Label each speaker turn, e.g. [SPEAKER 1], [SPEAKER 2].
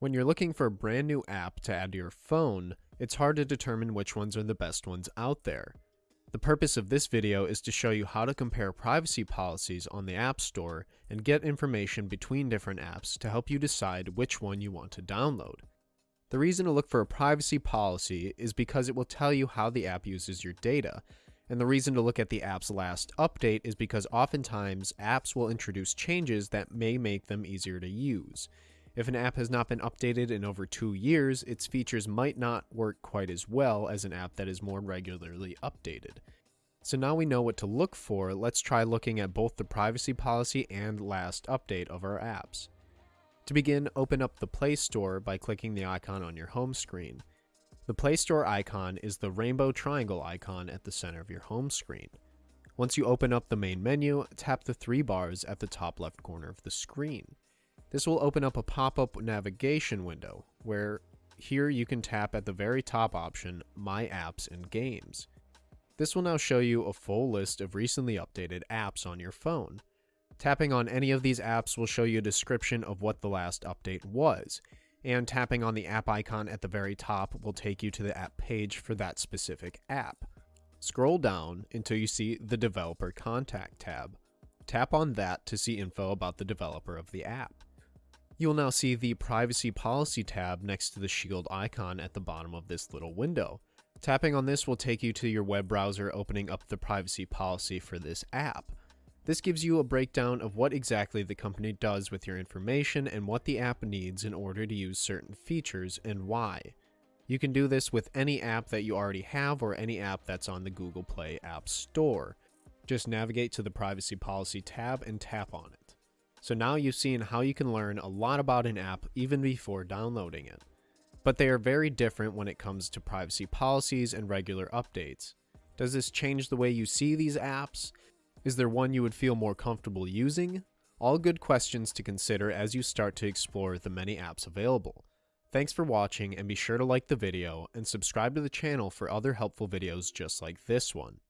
[SPEAKER 1] When you're looking for a brand new app to add to your phone, it's hard to determine which ones are the best ones out there. The purpose of this video is to show you how to compare privacy policies on the App Store and get information between different apps to help you decide which one you want to download. The reason to look for a privacy policy is because it will tell you how the app uses your data, and the reason to look at the app's last update is because oftentimes apps will introduce changes that may make them easier to use. If an app has not been updated in over two years, its features might not work quite as well as an app that is more regularly updated. So now we know what to look for, let's try looking at both the privacy policy and last update of our apps. To begin, open up the Play Store by clicking the icon on your home screen. The Play Store icon is the rainbow triangle icon at the center of your home screen. Once you open up the main menu, tap the three bars at the top left corner of the screen. This will open up a pop-up navigation window, where here you can tap at the very top option, My Apps and Games. This will now show you a full list of recently updated apps on your phone. Tapping on any of these apps will show you a description of what the last update was, and tapping on the app icon at the very top will take you to the app page for that specific app. Scroll down until you see the Developer Contact tab. Tap on that to see info about the developer of the app. You'll now see the Privacy Policy tab next to the shield icon at the bottom of this little window. Tapping on this will take you to your web browser opening up the privacy policy for this app. This gives you a breakdown of what exactly the company does with your information and what the app needs in order to use certain features and why. You can do this with any app that you already have or any app that's on the Google Play App Store. Just navigate to the Privacy Policy tab and tap on it. So now you've seen how you can learn a lot about an app even before downloading it. But they are very different when it comes to privacy policies and regular updates. Does this change the way you see these apps? Is there one you would feel more comfortable using? All good questions to consider as you start to explore the many apps available. Thanks for watching and be sure to like the video and subscribe to the channel for other helpful videos just like this one.